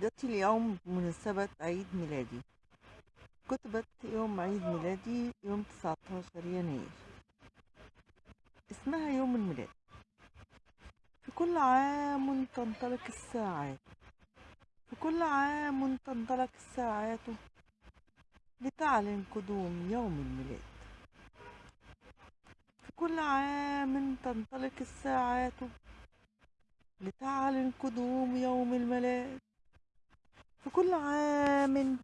قصيدتي اليوم بمناسبة عيد ميلادي. كتبت يوم عيد ميلادي يوم 19 يناير. اسمها يوم الميلاد. في كل عام تنطلق الساعات. في كل عام تنطلق الساعات. لتعلن قدوم يوم الميلاد. في كل عام تنطلق الساعات. لتعلن قدوم يوم الميلاد. في كل عام.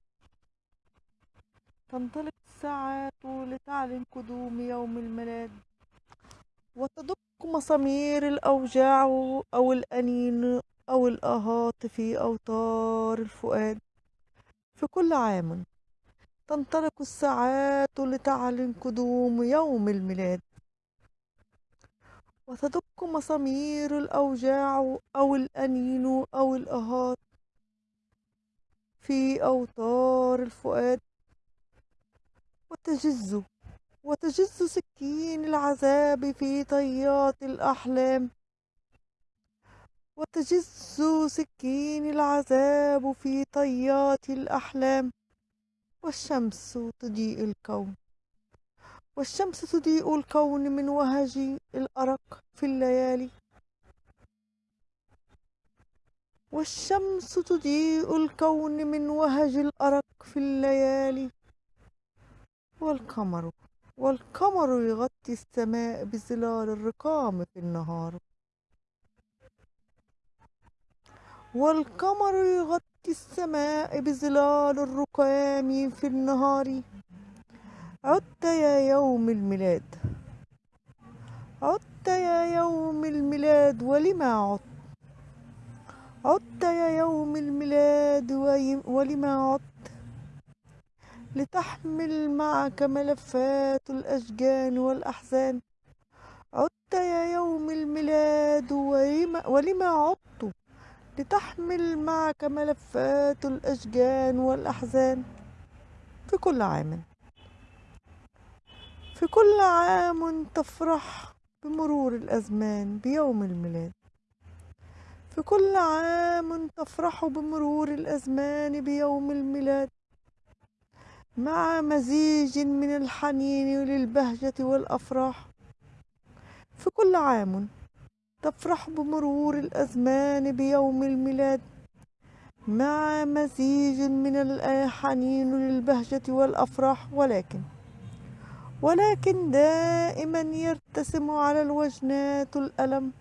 تنطلق الساعات لتعلن قدوم يوم الميلاد وتدق مسامير الأوجاع أو الأنين أو الآهات في أوتار الفؤاد. في كل عام تنطلق الساعات لتعلن قدوم يوم الميلاد وتدق مسامير الأوجاع أو الأنين أو الآهات في أوتار الفؤاد. وتجز وتجز سكين العذاب في طيات الأحلام. وتجز سكين العذاب في طيات الأحلام. والشمس تضيء الكون. والشمس تضيء الكون من وهج الأرق في الليالي. والشمس تضيء الكون من وهج الأرق في الليالي. والقمر والقمر يغطي السماء بظلال الرقام في النهار. والقمر يغطي السماء بظلال الرقام في النهار. عدت يا يوم الميلاد. عدت يا يوم الميلاد ولما عدت؟ عدت يا يوم الميلاد ولما عدت لتحمل معك ملفات الأشجان والأحزان. عدت يا يوم الميلاد ولما عدت لتحمل معك ملفات الأشجان والأحزان. في كل عام في كل عام تفرح بمرور الأزمان بيوم الميلاد. في كل عام تفرح بمرور الأزمان بيوم الميلاد مع مزيج من الحنين للبهجة والأفراح. في كل عام تفرح بمرور الأزمان بيوم الميلاد مع مزيج من الحنين للبهجة والأفراح. ولكن ولكن دائما يرتسم على الوجنات الألم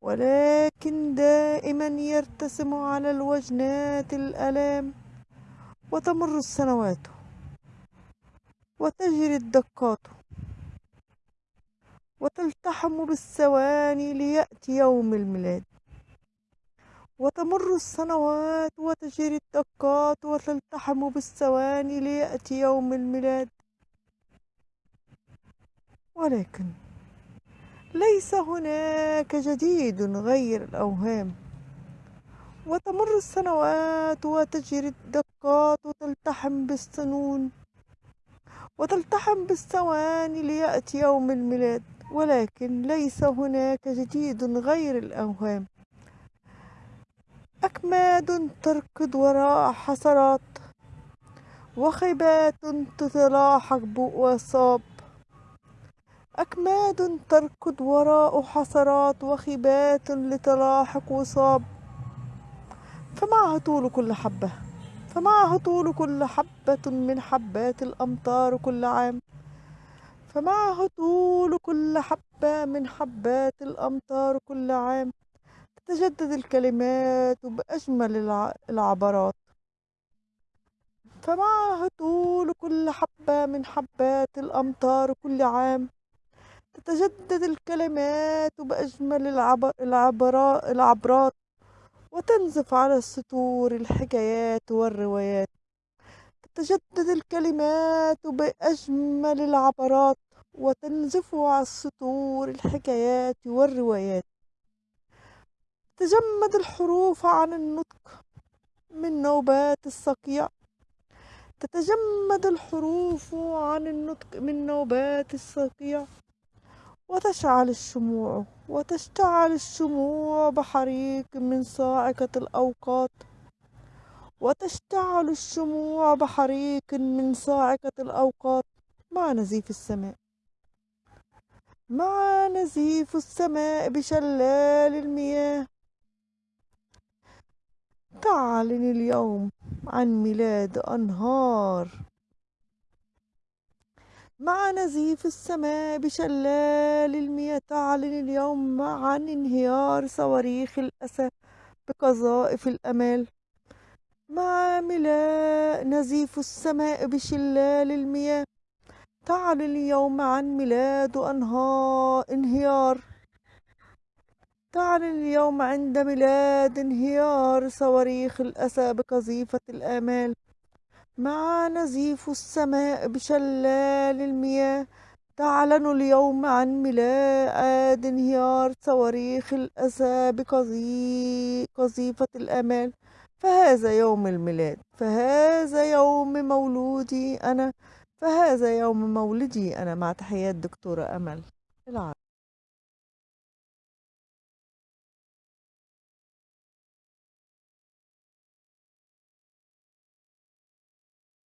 ولكن دائما يرتسم على الوجنات الألام وتمر السنوات وتجري الدقات وتلتحم بالثواني ليأتي يوم الميلاد وتمر السنوات وتجري الدقات وتلتحم بالثواني ليأتي يوم الميلاد. ولكن ليس هناك جديد غير الأوهام. وتمر السنوات وتجري الدقات وتلتحم بالسنون وتلتحم بالثواني ليأتي يوم الميلاد ولكن ليس هناك جديد غير الأوهام. أكماد تركض وراء حسرات وخيبات تتلاحق بوصاب أكماد تركض وراء حسرات وخبات لتلاحق وصاب. فمعها طول كل حبة فمعها طول كل حبة من حبات الأمطار كل عام. فمعها طول كل حبة من حبات الأمطار كل عام. تتجدد الكلمات بأجمل العبرات. فمعها طول كل حبة من حبات الأمطار كل عام. تتجدد الكلمات بأجمل العبر... العبرات وتنزف على السطور الحكايات والروايات. تتجدد الكلمات بأجمل العبرات وتنزف على السطور الحكايات والروايات. تجمد الحروف عن النطق من نوبات الصقيع. تتجمد الحروف عن النطق من نوبات الصقيع. وتشعل الشموع وتشتعل الشموع بحريق من صاعقة الأوقات. وتشتعل الشموع بحريق من صاعقة الأوقات. مع نزيف السماء. مع نزيف السماء بشلال المياه. تعلن اليوم عن ميلاد أنهار. مع نزيف السماء بشلال المياه تعلن اليوم عن انهيار صواريخ الأسى بقذائف الأمال. مع ملا نزيف السماء بشلال المياه تعلن اليوم عن ميلاد أنهار انهيار. تعلن اليوم عند ميلاد انهيار صواريخ الأسى بقذيفة الآمال. مع نزيف السماء بشلال المياه تعلن اليوم عن ميلاد انهيار صواريخ الأسى بقذيفة الآمال فهذا يوم الميلاد فهذا يوم مولودي أنا فهذا يوم مولدي أنا. مع تحيات دكتورة أمل العرب.